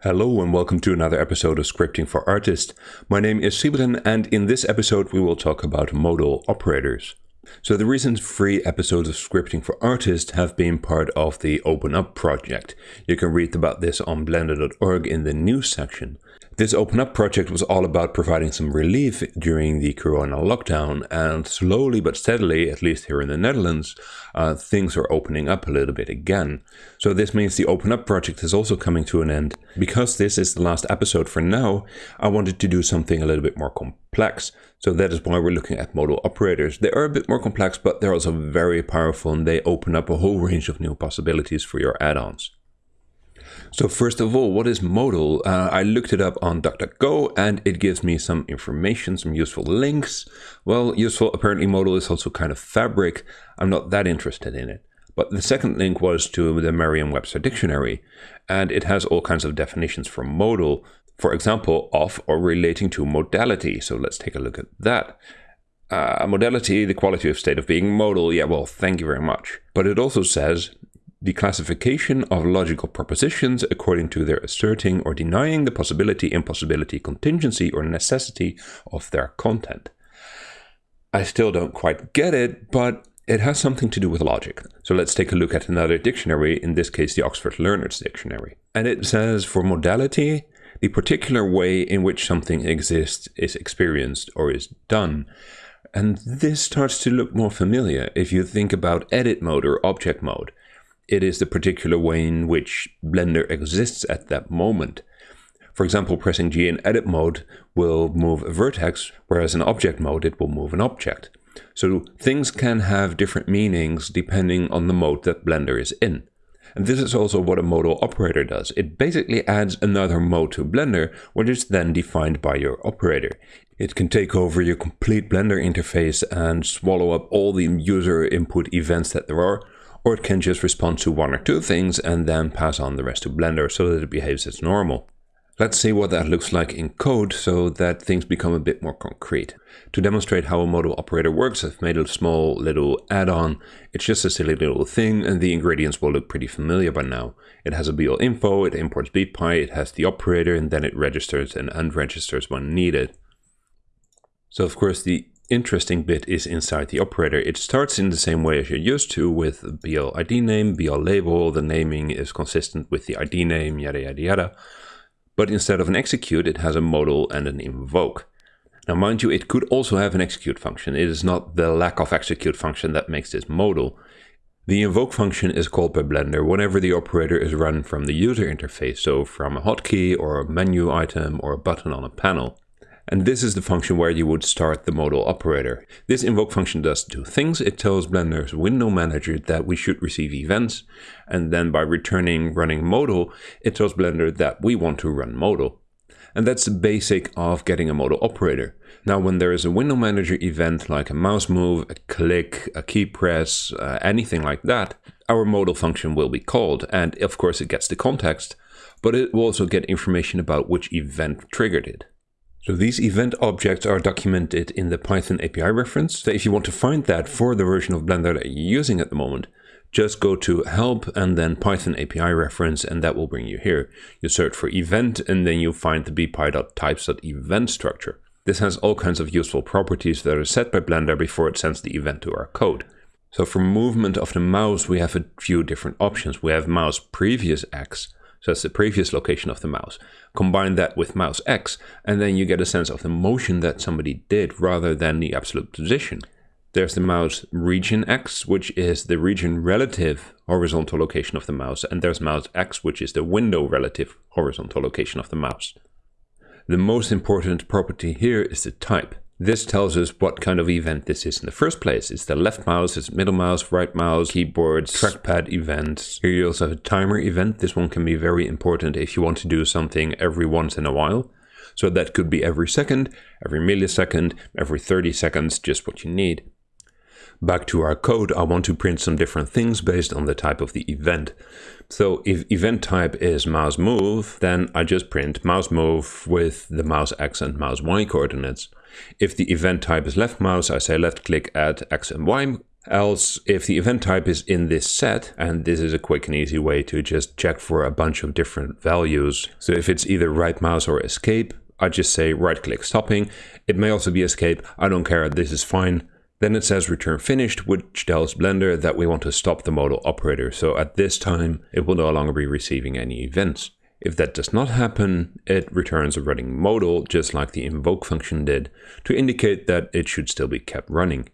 Hello and welcome to another episode of Scripting for Artists. My name is Sybren and in this episode we will talk about modal operators. So the recent free episodes of Scripting for Artists have been part of the Open Up project. You can read about this on blender.org in the news section. This Open Up project was all about providing some relief during the corona lockdown, and slowly but steadily, at least here in the Netherlands, uh, things are opening up a little bit again. So this means the Open Up project is also coming to an end. Because this is the last episode for now, I wanted to do something a little bit more complex. So that is why we're looking at modal operators. They are a bit more complex, but they're also very powerful and they open up a whole range of new possibilities for your add-ons. So first of all, what is modal? Uh, I looked it up on DuckDuckGo and it gives me some information, some useful links. Well, useful, apparently modal is also kind of fabric. I'm not that interested in it. But the second link was to the Merriam-Webster dictionary, and it has all kinds of definitions for modal. For example, of or relating to modality. So let's take a look at that. Uh, modality, the quality of state of being modal. Yeah, well, thank you very much. But it also says the classification of logical propositions according to their asserting or denying the possibility, impossibility, contingency, or necessity of their content. I still don't quite get it, but it has something to do with logic. So let's take a look at another dictionary, in this case the Oxford Learners Dictionary. And it says for modality, the particular way in which something exists is experienced or is done. And this starts to look more familiar if you think about edit mode or object mode it is the particular way in which Blender exists at that moment. For example, pressing G in edit mode will move a vertex, whereas in object mode it will move an object. So things can have different meanings depending on the mode that Blender is in. And this is also what a modal operator does. It basically adds another mode to Blender, which is then defined by your operator. It can take over your complete Blender interface and swallow up all the user input events that there are, or it can just respond to one or two things and then pass on the rest to Blender so that it behaves as normal. Let's see what that looks like in code so that things become a bit more concrete. To demonstrate how a modal operator works, I've made a small little add-on. It's just a silly little thing and the ingredients will look pretty familiar by now. It has a BL info, it imports BPy, it has the operator and then it registers and unregisters when needed. So of course the interesting bit is inside the operator. It starts in the same way as you're used to with BL ID name, BL label, the naming is consistent with the ID name, yada yada yada. But instead of an execute, it has a modal and an invoke. Now mind you, it could also have an execute function. It is not the lack of execute function that makes this modal. The invoke function is called by Blender whenever the operator is run from the user interface, so from a hotkey or a menu item or a button on a panel. And this is the function where you would start the modal operator. This invoke function does two things. It tells Blender's window manager that we should receive events. And then by returning running modal, it tells Blender that we want to run modal. And that's the basic of getting a modal operator. Now, when there is a window manager event like a mouse move, a click, a key press, uh, anything like that, our modal function will be called. And of course, it gets the context, but it will also get information about which event triggered it. So these event objects are documented in the Python API reference. So if you want to find that for the version of Blender that you're using at the moment, just go to help and then Python API reference and that will bring you here. You search for event and then you find the bpy.types.event structure. This has all kinds of useful properties that are set by Blender before it sends the event to our code. So for movement of the mouse, we have a few different options. We have mouse previous X, so that's the previous location of the mouse. Combine that with mouse X, and then you get a sense of the motion that somebody did rather than the absolute position. There's the mouse region X, which is the region relative horizontal location of the mouse, and there's mouse X, which is the window relative horizontal location of the mouse. The most important property here is the type. This tells us what kind of event this is in the first place. It's the left mouse, it's middle mouse, right mouse, keyboard, trackpad event. Here you also have a timer event. This one can be very important if you want to do something every once in a while. So that could be every second, every millisecond, every 30 seconds, just what you need. Back to our code, I want to print some different things based on the type of the event. So if event type is mouse move, then I just print mouse move with the mouse X and mouse Y coordinates. If the event type is left mouse, I say left click add X and Y Else, if the event type is in this set, and this is a quick and easy way to just check for a bunch of different values. So if it's either right mouse or escape, I just say right click stopping. It may also be escape. I don't care. This is fine. Then it says return finished, which tells Blender that we want to stop the modal operator. So at this time, it will no longer be receiving any events. If that does not happen, it returns a running modal, just like the invoke function did, to indicate that it should still be kept running.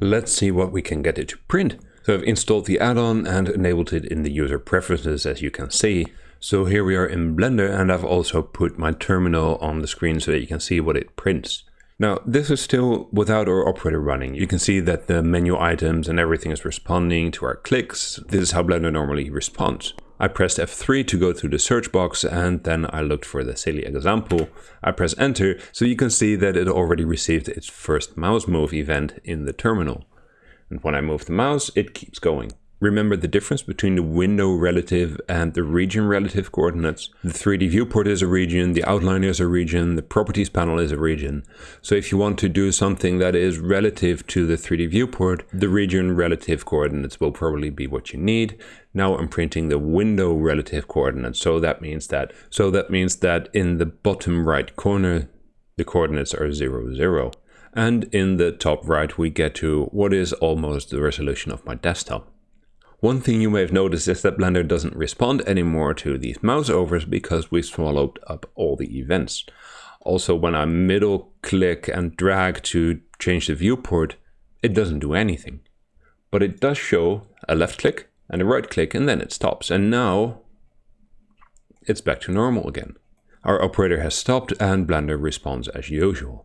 Let's see what we can get it to print. So I've installed the add-on and enabled it in the user preferences, as you can see. So here we are in Blender, and I've also put my terminal on the screen so that you can see what it prints. Now, this is still without our operator running. You can see that the menu items and everything is responding to our clicks. This is how Blender normally responds. I pressed F3 to go through the search box and then I looked for the silly example. I press enter so you can see that it already received its first mouse move event in the terminal. And when I move the mouse, it keeps going. Remember the difference between the window relative and the region relative coordinates. The 3D viewport is a region, the outline is a region, the properties panel is a region. So if you want to do something that is relative to the 3D viewport, the region relative coordinates will probably be what you need. Now I'm printing the window relative coordinates. So that means that so that means that in the bottom right corner the coordinates are 0, 0. And in the top right we get to what is almost the resolution of my desktop. One thing you may have noticed is that Blender doesn't respond anymore to these mouse overs because we swallowed up all the events. Also, when I middle click and drag to change the viewport, it doesn't do anything. But it does show a left click and a right click and then it stops. And now it's back to normal again. Our operator has stopped and Blender responds as usual.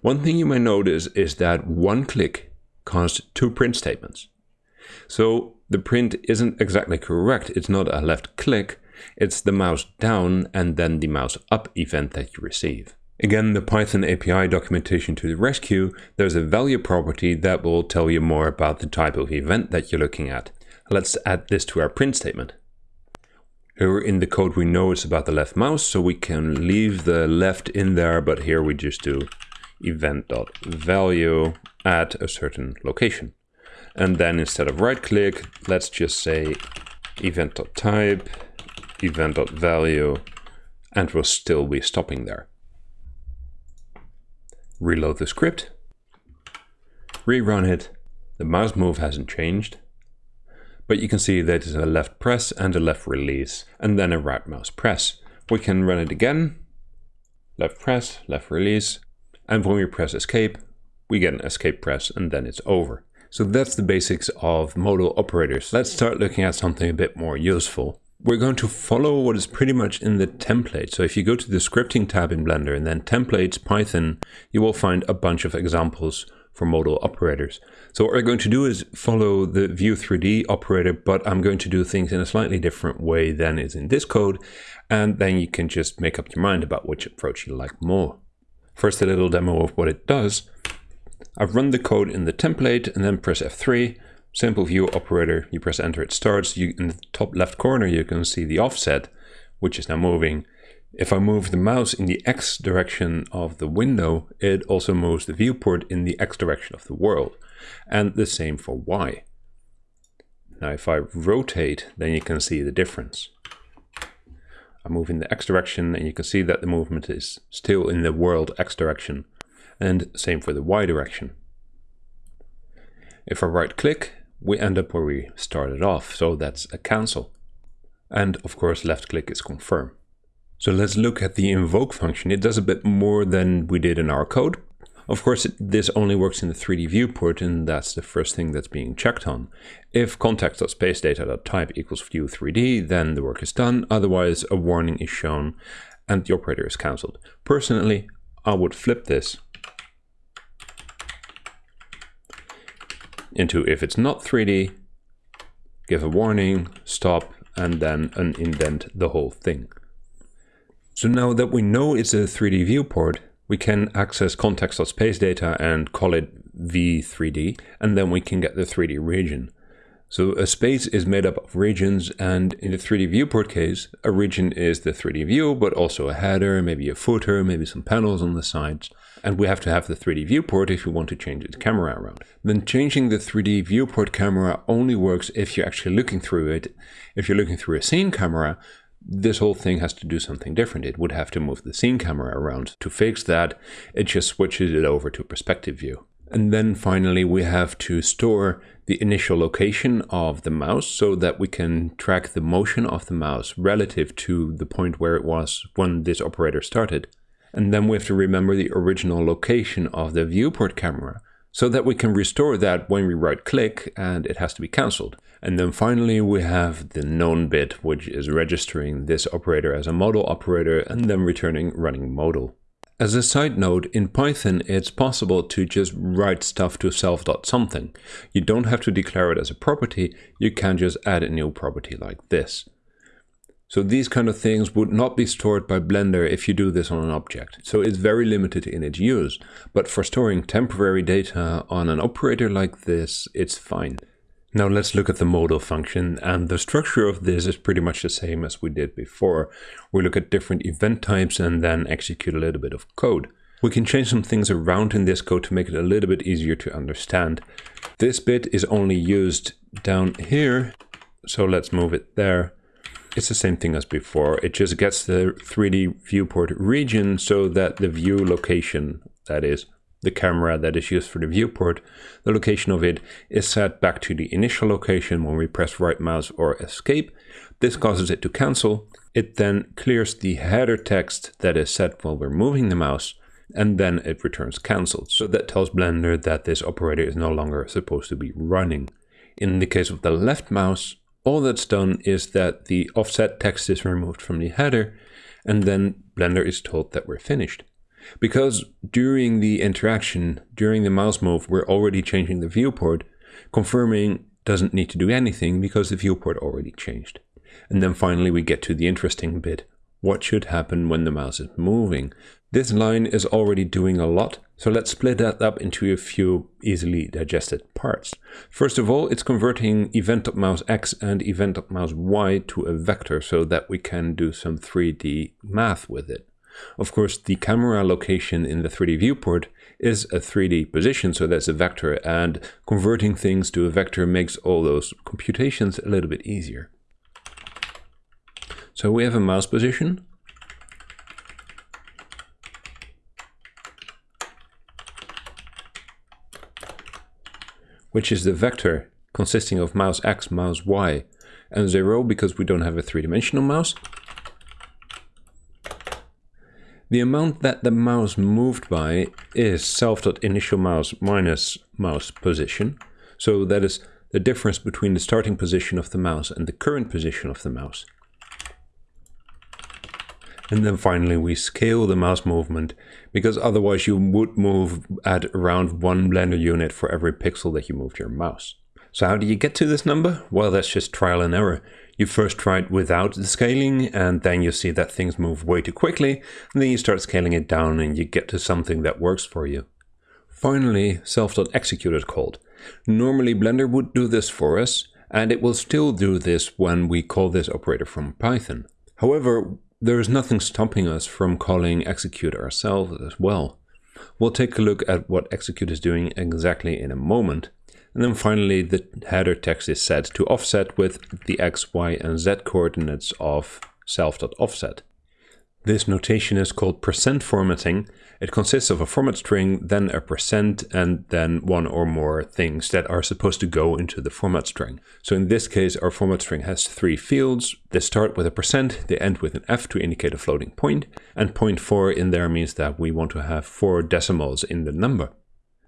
One thing you may notice is that one click caused two print statements. So the print isn't exactly correct. It's not a left click, it's the mouse down and then the mouse up event that you receive. Again, the Python API documentation to the rescue, there's a value property that will tell you more about the type of event that you're looking at. Let's add this to our print statement. Here in the code we know it's about the left mouse, so we can leave the left in there, but here we just do event.value at a certain location. And then instead of right click, let's just say event.type, event.value, and we'll still be stopping there. Reload the script, rerun it. The mouse move hasn't changed, but you can see that it's a left press and a left release, and then a right mouse press. We can run it again, left press, left release, and when we press escape, we get an escape press and then it's over. So that's the basics of modal operators. Let's start looking at something a bit more useful. We're going to follow what is pretty much in the template. So if you go to the scripting tab in Blender and then templates Python, you will find a bunch of examples for modal operators. So what we're going to do is follow the View 3D operator, but I'm going to do things in a slightly different way than is in this code. And then you can just make up your mind about which approach you like more. First, a little demo of what it does. I've run the code in the template and then press F3, simple view operator, you press enter, it starts. You, in the top left corner, you can see the offset, which is now moving. If I move the mouse in the X direction of the window, it also moves the viewport in the X direction of the world. And the same for Y. Now if I rotate, then you can see the difference. I move in the X direction and you can see that the movement is still in the world X direction and same for the Y direction. If I right click, we end up where we started off, so that's a cancel. And of course left click is confirm. So let's look at the invoke function. It does a bit more than we did in our code. Of course, this only works in the 3D viewport, and that's the first thing that's being checked on. If context.spacedata.type equals view 3D, then the work is done. Otherwise, a warning is shown and the operator is cancelled. Personally, I would flip this into if it's not 3D, give a warning, stop, and then unindent the whole thing. So now that we know it's a 3D viewport, we can access context.space data and call it v3d, and then we can get the 3D region. So a space is made up of regions, and in the 3D viewport case, a region is the 3D view, but also a header, maybe a footer, maybe some panels on the sides. And we have to have the 3D viewport if we want to change the camera around. Then changing the 3D viewport camera only works if you're actually looking through it. If you're looking through a scene camera, this whole thing has to do something different. It would have to move the scene camera around. To fix that, it just switches it over to perspective view. And then finally, we have to store the initial location of the mouse so that we can track the motion of the mouse relative to the point where it was when this operator started. And then we have to remember the original location of the viewport camera so that we can restore that when we right click and it has to be cancelled. And then finally we have the known bit which is registering this operator as a modal operator and then returning running modal. As a side note, in Python it's possible to just write stuff to self.something. You don't have to declare it as a property, you can just add a new property like this. So these kind of things would not be stored by Blender if you do this on an object. So it's very limited in its use. But for storing temporary data on an operator like this, it's fine. Now let's look at the modal function and the structure of this is pretty much the same as we did before. We look at different event types and then execute a little bit of code. We can change some things around in this code to make it a little bit easier to understand. This bit is only used down here, so let's move it there. It's the same thing as before, it just gets the 3D viewport region so that the view location, that is, the camera that is used for the viewport, the location of it is set back to the initial location when we press right mouse or escape. This causes it to cancel. It then clears the header text that is set while we're moving the mouse and then it returns cancelled. So that tells Blender that this operator is no longer supposed to be running. In the case of the left mouse, all that's done is that the offset text is removed from the header and then Blender is told that we're finished. Because during the interaction, during the mouse move, we're already changing the viewport, confirming doesn't need to do anything because the viewport already changed. And then finally we get to the interesting bit. What should happen when the mouse is moving? This line is already doing a lot, so let's split that up into a few easily digested parts. First of all, it's converting event.mouse x and event.mouse y to a vector so that we can do some 3D math with it. Of course, the camera location in the 3D viewport is a 3D position, so that's a vector, and converting things to a vector makes all those computations a little bit easier. So we have a mouse position. Which is the vector consisting of mouse x, mouse y, and 0 because we don't have a three-dimensional mouse. The amount that the mouse moved by is self.initial mouse minus mouse position. So that is the difference between the starting position of the mouse and the current position of the mouse. And then finally we scale the mouse movement because otherwise you would move at around one blender unit for every pixel that you moved your mouse. So how do you get to this number? Well, that's just trial and error. You first try it without the scaling and then you see that things move way too quickly and then you start scaling it down and you get to something that works for you. Finally, self.execute is called. Normally Blender would do this for us and it will still do this when we call this operator from Python. However, there is nothing stopping us from calling execute ourselves as well. We'll take a look at what execute is doing exactly in a moment. And then finally, the header text is set to offset with the x, y, and z coordinates of self.offset. This notation is called percent formatting. It consists of a format string, then a percent, and then one or more things that are supposed to go into the format string. So in this case, our format string has three fields. They start with a percent, they end with an F to indicate a floating point, and point four in there means that we want to have four decimals in the number.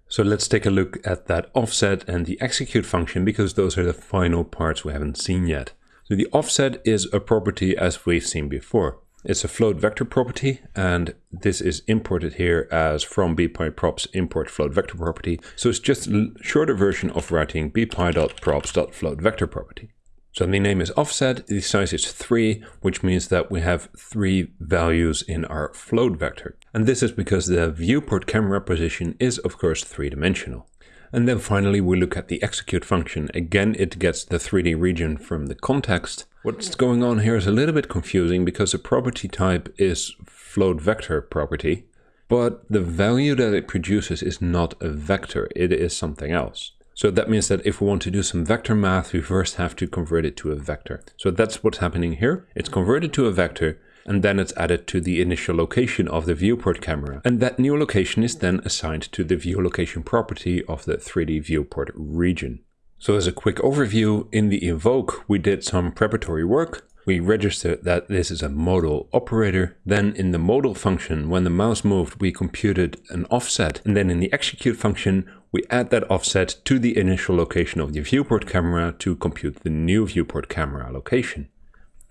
So let's take a look at that offset and the execute function because those are the final parts we haven't seen yet. So the offset is a property as we've seen before. It's a float vector property and this is imported here as from bpyprops import float vector property. So it's just a shorter version of writing bpy.props.float vector property. So the name is offset, the size is 3, which means that we have three values in our float vector. And this is because the viewport camera position is of course three-dimensional. And then finally we look at the execute function. Again, it gets the 3D region from the context. What's going on here is a little bit confusing because the property type is float vector property. but the value that it produces is not a vector, it is something else. So that means that if we want to do some vector math, we first have to convert it to a vector. So that's what's happening here. It's converted to a vector, and then it's added to the initial location of the viewport camera. And that new location is then assigned to the view location property of the 3D viewport region. So as a quick overview, in the invoke, we did some preparatory work. We registered that this is a modal operator. Then in the modal function, when the mouse moved, we computed an offset. And then in the execute function, we add that offset to the initial location of the viewport camera to compute the new viewport camera location.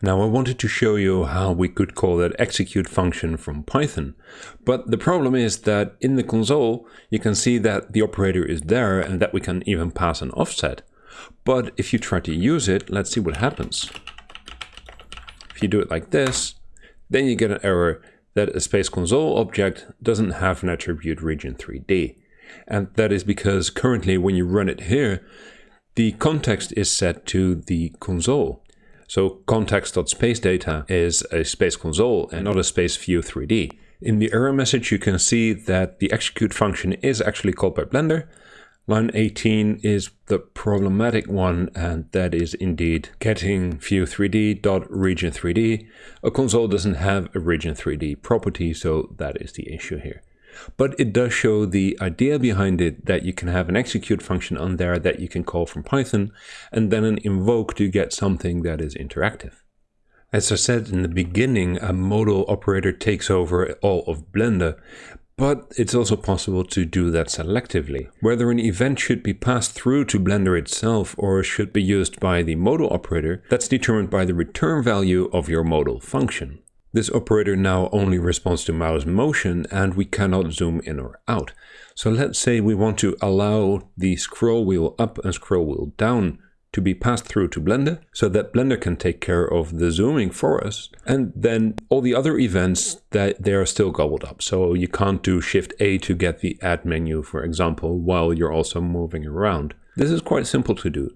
Now I wanted to show you how we could call that execute function from Python. But the problem is that in the console, you can see that the operator is there and that we can even pass an offset. But if you try to use it, let's see what happens. If you do it like this, then you get an error that a space console object doesn't have an attribute region 3D. And that is because currently when you run it here, the context is set to the console. So context.spacedata is a space console and not a space view 3D. In the error message, you can see that the execute function is actually called by Blender. Line 18 is the problematic one, and that is indeed getting view 3D dot region 3D. A console doesn't have a region 3D property, so that is the issue here. But it does show the idea behind it that you can have an execute function on there that you can call from Python and then an invoke to get something that is interactive. As I said in the beginning, a modal operator takes over all of Blender, but it's also possible to do that selectively. Whether an event should be passed through to Blender itself or should be used by the modal operator, that's determined by the return value of your modal function. This operator now only responds to mouse motion and we cannot zoom in or out. So let's say we want to allow the scroll wheel up and scroll wheel down to be passed through to Blender so that Blender can take care of the zooming for us. And then all the other events that they are still gobbled up. So you can't do Shift A to get the add menu, for example, while you're also moving around. This is quite simple to do.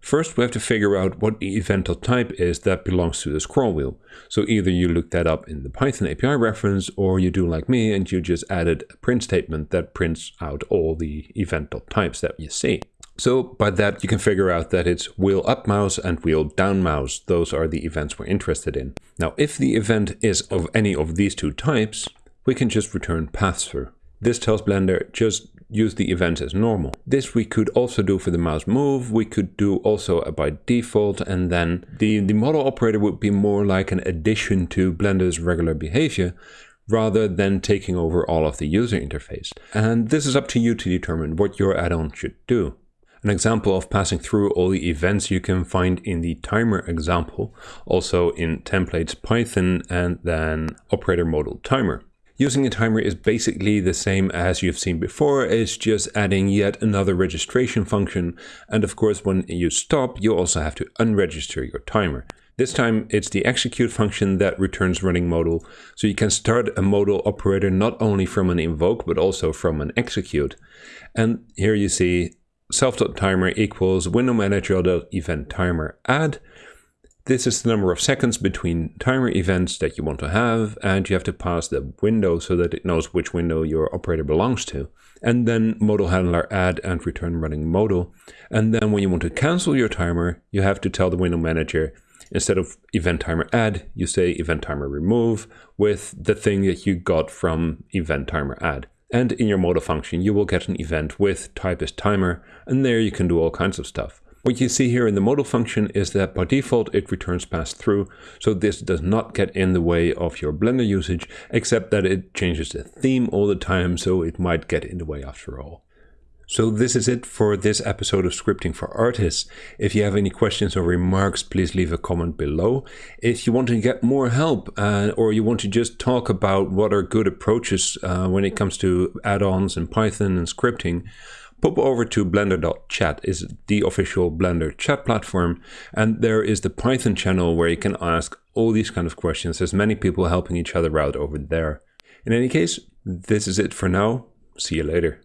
First, we have to figure out what the event type is that belongs to the scroll wheel. So either you look that up in the Python API reference, or you do like me and you just added a print statement that prints out all the event types that you see. So by that, you can figure out that it's wheel up mouse and wheel down mouse. Those are the events we're interested in. Now, if the event is of any of these two types, we can just return pass through. This tells Blender just use the events as normal. This we could also do for the mouse move. We could do also by default and then the, the modal operator would be more like an addition to Blender's regular behavior rather than taking over all of the user interface. And this is up to you to determine what your add-on should do. An example of passing through all the events you can find in the timer example, also in templates Python and then operator modal timer. Using a timer is basically the same as you've seen before, it's just adding yet another registration function. And of course, when you stop, you also have to unregister your timer. This time it's the execute function that returns running modal. So you can start a modal operator not only from an invoke, but also from an execute. And here you see self.timer equals window manager.event timer add. This is the number of seconds between timer events that you want to have, and you have to pass the window so that it knows which window your operator belongs to. And then modal handler add and return running modal. And then when you want to cancel your timer, you have to tell the window manager, instead of event timer add, you say event timer remove with the thing that you got from event timer add. And in your modal function, you will get an event with type is timer, and there you can do all kinds of stuff. What you see here in the modal function is that by default it returns pass through, so this does not get in the way of your Blender usage, except that it changes the theme all the time, so it might get in the way after all. So this is it for this episode of Scripting for Artists. If you have any questions or remarks, please leave a comment below. If you want to get more help uh, or you want to just talk about what are good approaches uh, when it comes to add-ons and Python and scripting, pop over to blender.chat is the official blender chat platform and there is the python channel where you can ask all these kind of questions. There's many people helping each other out over there. In any case this is it for now. See you later